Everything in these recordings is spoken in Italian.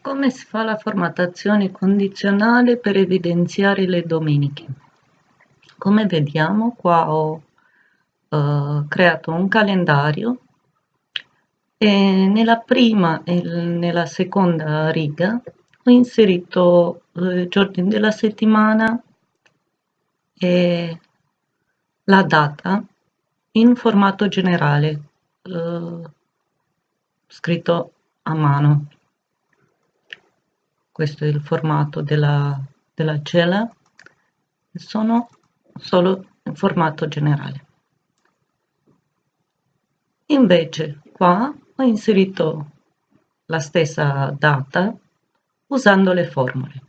Come si fa la formattazione condizionale per evidenziare le domeniche? Come vediamo qua ho eh, creato un calendario e nella prima e nella seconda riga ho inserito eh, i giorni della settimana e la data in formato generale eh, scritto a mano questo è il formato della, della cella sono solo in formato generale. Invece qua ho inserito la stessa data usando le formule.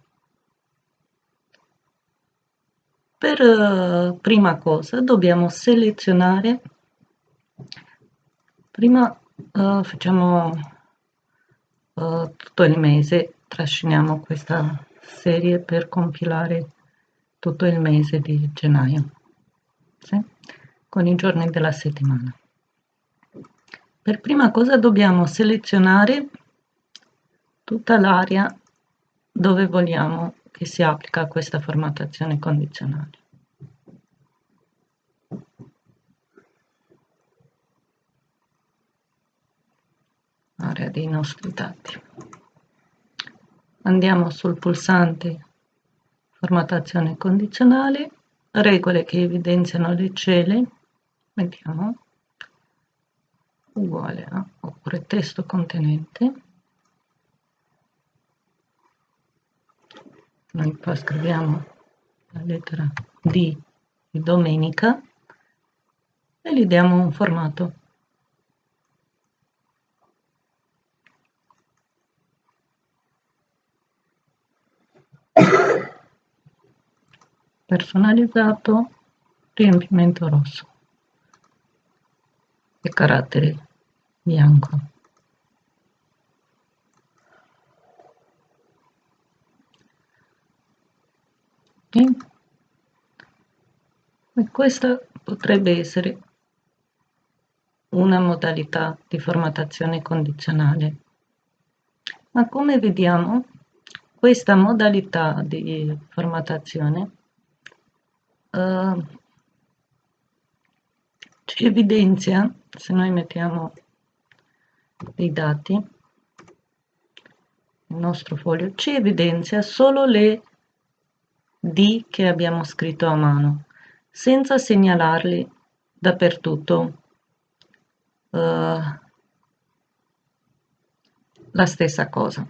Per uh, prima cosa dobbiamo selezionare prima uh, facciamo uh, tutto il mese trasciniamo questa serie per compilare tutto il mese di gennaio sì? con i giorni della settimana. Per prima cosa dobbiamo selezionare tutta l'area dove vogliamo che si applica questa formattazione condizionale. Area dei nostri dati andiamo sul pulsante formattazione condizionale regole che evidenziano le celle mettiamo uguale a oppure testo contenente. Noi qua scriviamo la lettera D di domenica e gli diamo un formato personalizzato riempimento rosso. E carattere bianco. E questa potrebbe essere una modalità di formattazione condizionale. Ma come vediamo questa modalità di formattazione uh, ci evidenzia se noi mettiamo dei dati il nostro foglio ci evidenzia solo le D che abbiamo scritto a mano senza segnalarli dappertutto. Uh, la stessa cosa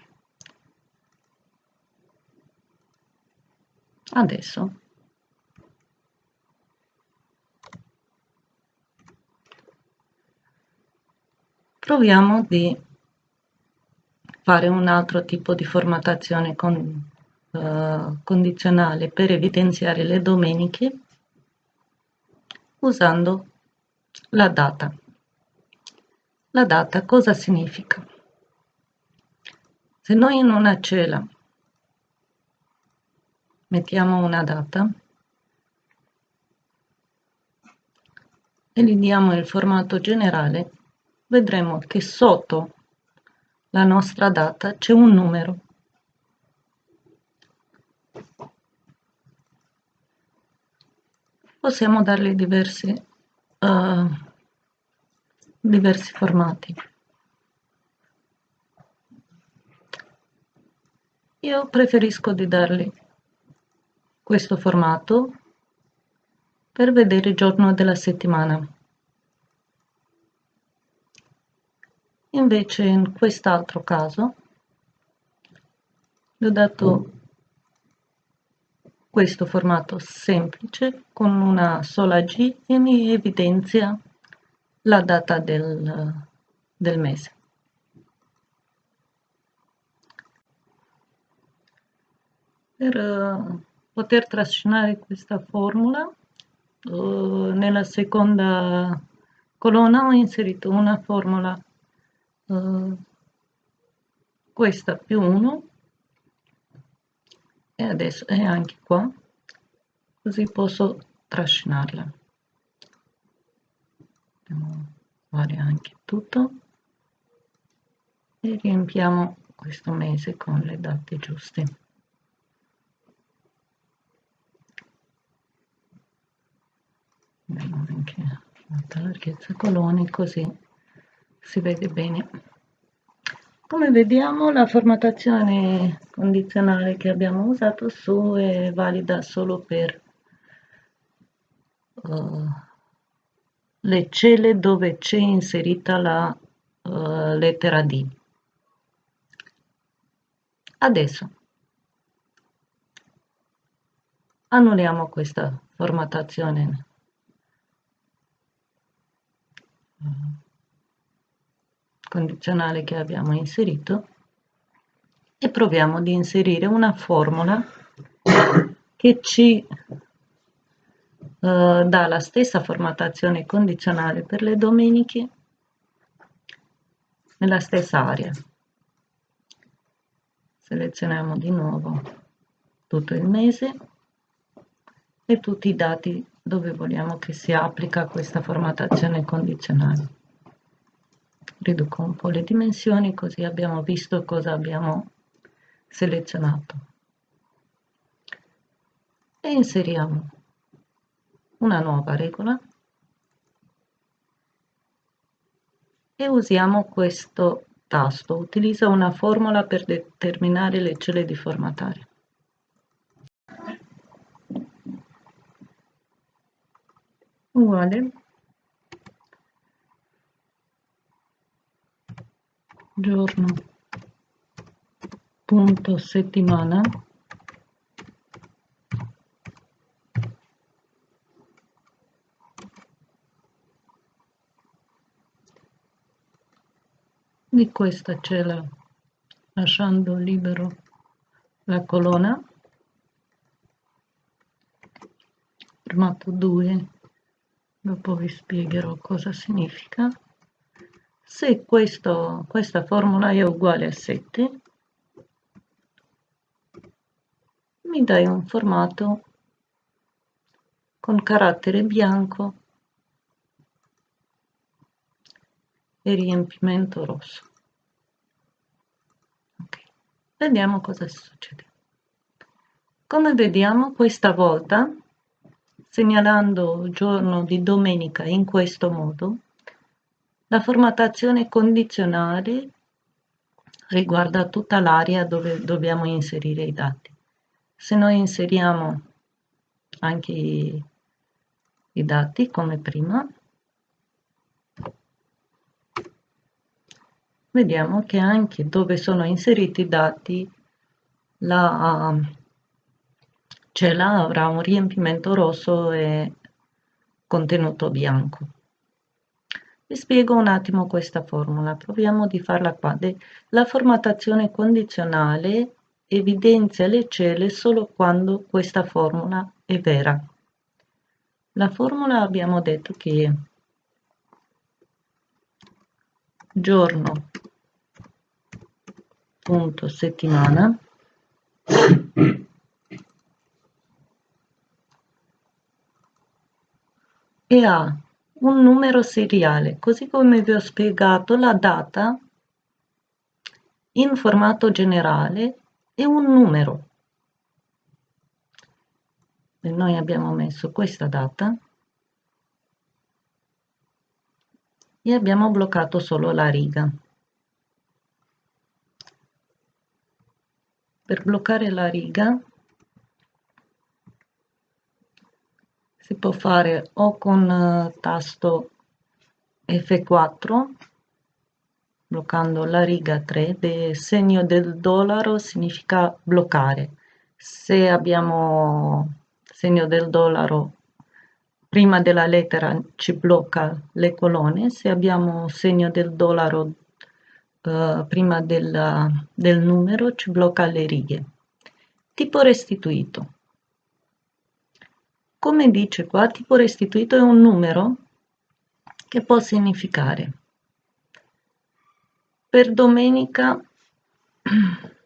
adesso proviamo di fare un altro tipo di formattazione con, uh, condizionale per evidenziare le domeniche usando la data. La data cosa significa? Se noi in una cella mettiamo una data e gli diamo il formato generale, vedremo che sotto la nostra data c'è un numero. Possiamo dargli diversi, uh, diversi formati. Io preferisco di dargli questo formato per vedere il giorno della settimana. Invece in quest'altro caso gli ho dato questo formato semplice con una sola G e mi evidenzia la data del, del mese. Per poter trascinare questa formula uh, nella seconda colonna ho inserito una formula uh, questa più 1 e adesso è anche qua così posso trascinarla andiamo a fare anche tutto e riempiamo questo mese con le date giuste. Abbiamo anche la larghezza coloni così si vede bene. Come vediamo la formattazione condizionale che abbiamo usato su è valida solo per uh, le celle dove c'è inserita la uh, lettera D. Adesso annulliamo questa formattazione. Condizionale che abbiamo inserito e proviamo ad inserire una formula che ci Uh, dà la stessa formattazione condizionale per le domeniche nella stessa area. Selezioniamo di nuovo tutto il mese e tutti i dati dove vogliamo che si applica questa formattazione condizionale. Riduco un po' le dimensioni così abbiamo visto cosa abbiamo selezionato. E inseriamo una nuova regola e usiamo questo tasto. Utilizza una formula per determinare le celle di formatare. Uguale. Giorno. Punto settimana. di questa cella lasciando libero la colonna formato 2 dopo vi spiegherò cosa significa se questo, questa formula è uguale a 7 mi dai un formato con carattere bianco e riempimento rosso okay. vediamo cosa succede come vediamo questa volta segnalando il giorno di domenica in questo modo la formattazione condizionale riguarda tutta l'area dove dobbiamo inserire i dati se noi inseriamo anche i, i dati come prima vediamo che anche dove sono inseriti i dati la cella avrà un riempimento rosso e contenuto bianco. Vi spiego un attimo questa formula, proviamo di farla qua. La formattazione condizionale evidenzia le celle solo quando questa formula è vera. La formula abbiamo detto che è giorno punto settimana e ha un numero seriale. Così come vi ho spiegato la data in formato generale e un numero. E noi abbiamo messo questa data e abbiamo bloccato solo la riga. Per bloccare la riga si può fare o con eh, tasto F4 bloccando la riga 3 il segno del dollaro significa bloccare se abbiamo segno del dollaro prima della lettera ci blocca le colonne se abbiamo segno del dollaro uh, prima del, del numero ci blocca le righe. Tipo restituito. Come dice qua, tipo restituito è un numero che può significare. Per domenica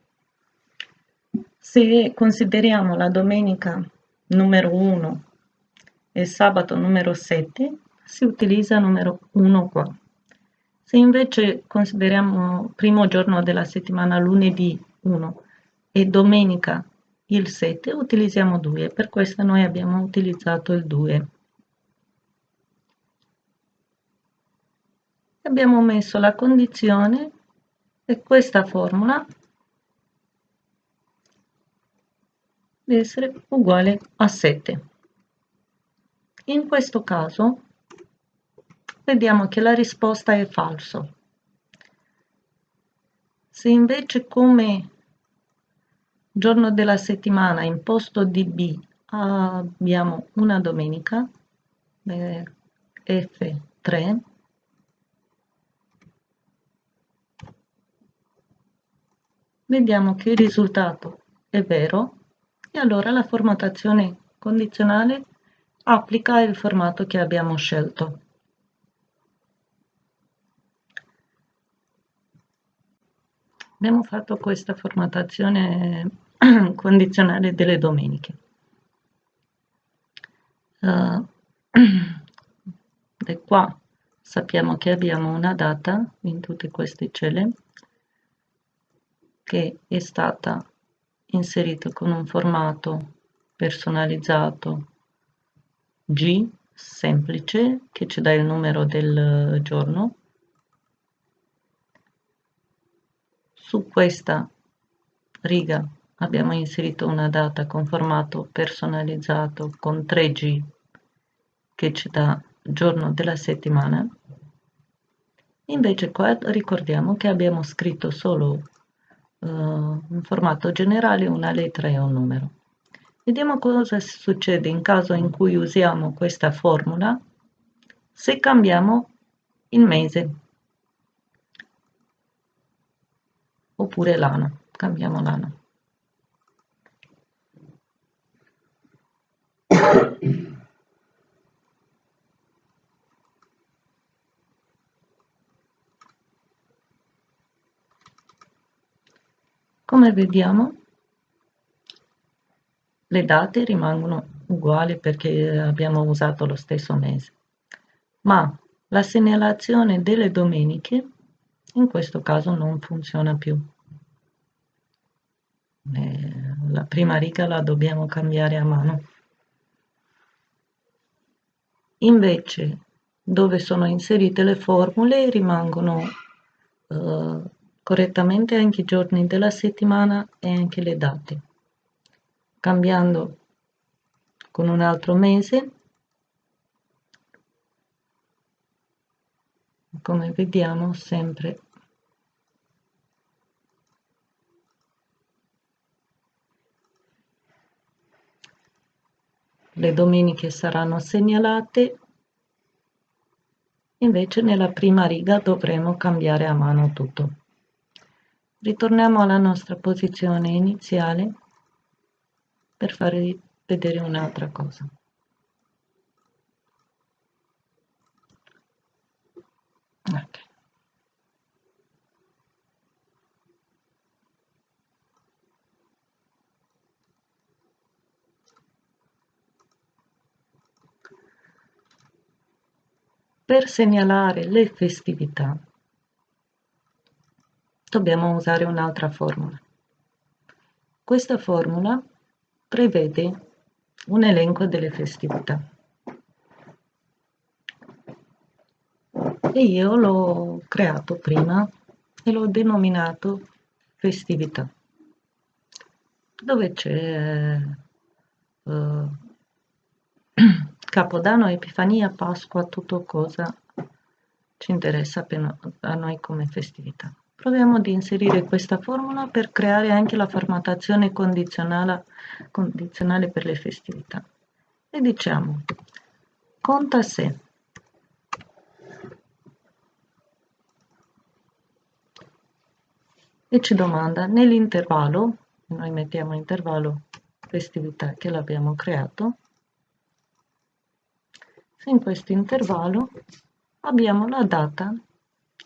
se consideriamo la domenica numero 1 e sabato numero 7 si utilizza numero 1 qua. Se invece consideriamo primo giorno della settimana lunedì 1 e domenica il 7, utilizziamo 2, per questo noi abbiamo utilizzato il 2. Abbiamo messo la condizione e questa formula deve essere uguale a 7. In questo caso vediamo che la risposta è falso. Se invece come giorno della settimana in posto di B. Abbiamo una domenica, F3, vediamo che il risultato è vero. E allora la formattazione condizionale applica il formato che abbiamo scelto. abbiamo fatto questa formattazione condizionale delle domeniche. Uh, e qua sappiamo che abbiamo una data in tutte queste celle che è stata inserita con un formato personalizzato G semplice che ci dà il numero del giorno Su questa riga abbiamo inserito una data con formato personalizzato con 3G che ci dà giorno della settimana. Invece qua ricordiamo che abbiamo scritto solo uh, un formato generale, una lettera e un numero. Vediamo cosa succede in caso in cui usiamo questa formula se cambiamo il mese. oppure l'ano, cambiamo l'ano. Come vediamo le date rimangono uguali perché abbiamo usato lo stesso mese, ma la segnalazione delle domeniche in questo caso non funziona più. Eh, la prima riga la dobbiamo cambiare a mano. Invece, dove sono inserite le formule rimangono eh, correttamente anche i giorni della settimana e anche le date. Cambiando con un altro mese, come vediamo sempre le domeniche saranno segnalate invece nella prima riga dovremo cambiare a mano tutto ritorniamo alla nostra posizione iniziale per farvi vedere un'altra cosa okay. Per segnalare le festività dobbiamo usare un'altra formula. Questa formula prevede un elenco delle festività. E io l'ho creato prima e l'ho denominato festività, dove c'è uh, Capodanno, Epifania, Pasqua, tutto cosa ci interessa a noi come festività. Proviamo ad inserire questa formula per creare anche la formattazione condizionale, condizionale per le festività. E diciamo, conta se e ci domanda nell'intervallo, noi mettiamo intervallo festività che l'abbiamo creato, se in questo intervallo abbiamo la data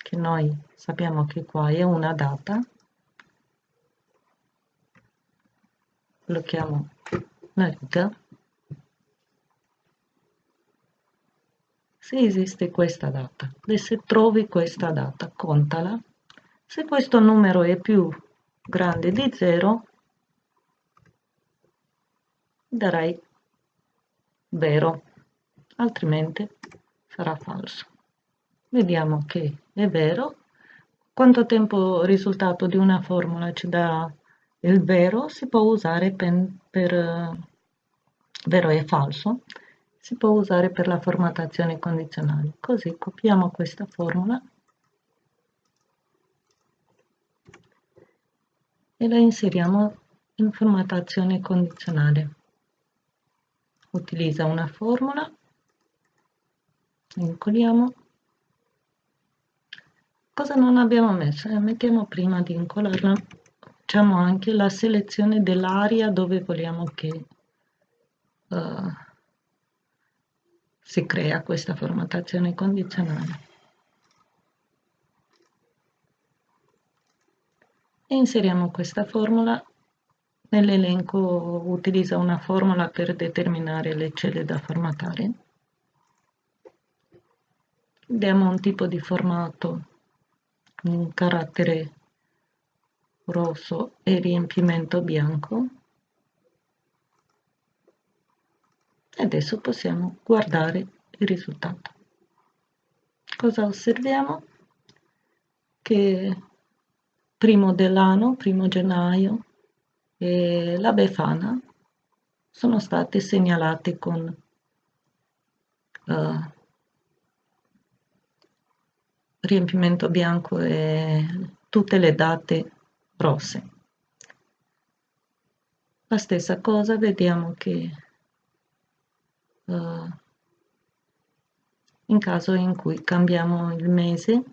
che noi sappiamo che qua è una data. Lo chiamo la riga se esiste questa data e se trovi questa data contala. Se questo numero è più grande di 0 darai vero altrimenti sarà falso vediamo che è vero. Quanto tempo il risultato di una formula ci dà il vero? Si può usare per, per uh, vero e falso. Si può usare per la formattazione condizionale. Così copiamo questa formula e la inseriamo in formattazione condizionale. Utilizza una formula. Vincoliamo cosa non abbiamo messo? Eh, mettiamo prima di incollarla facciamo anche la selezione dell'area dove vogliamo che uh, si crea questa formattazione condizionale. E inseriamo questa formula. Nell'elenco utilizza una formula per determinare le celle da formattare diamo un tipo di formato un carattere rosso e riempimento bianco. Adesso possiamo guardare il risultato. Cosa osserviamo? Che primo dell'anno primo gennaio e la Befana sono state segnalate con uh, riempimento bianco e tutte le date rosse. La stessa cosa vediamo che uh, in caso in cui cambiamo il mese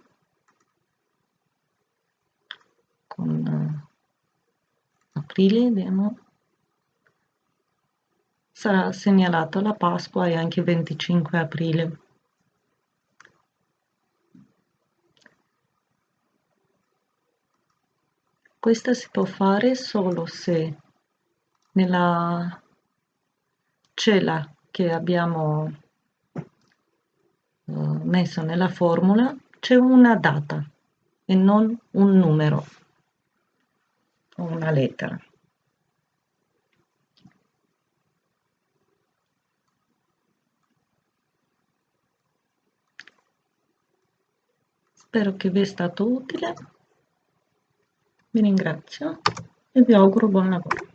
con uh, aprile vediamo sarà segnalato la Pasqua e anche 25 aprile Questa si può fare solo se nella cella che abbiamo uh, messo nella formula c'è una data e non un numero o una lettera. Spero che vi sia stato utile. Vi ringrazio e vi auguro buon lavoro.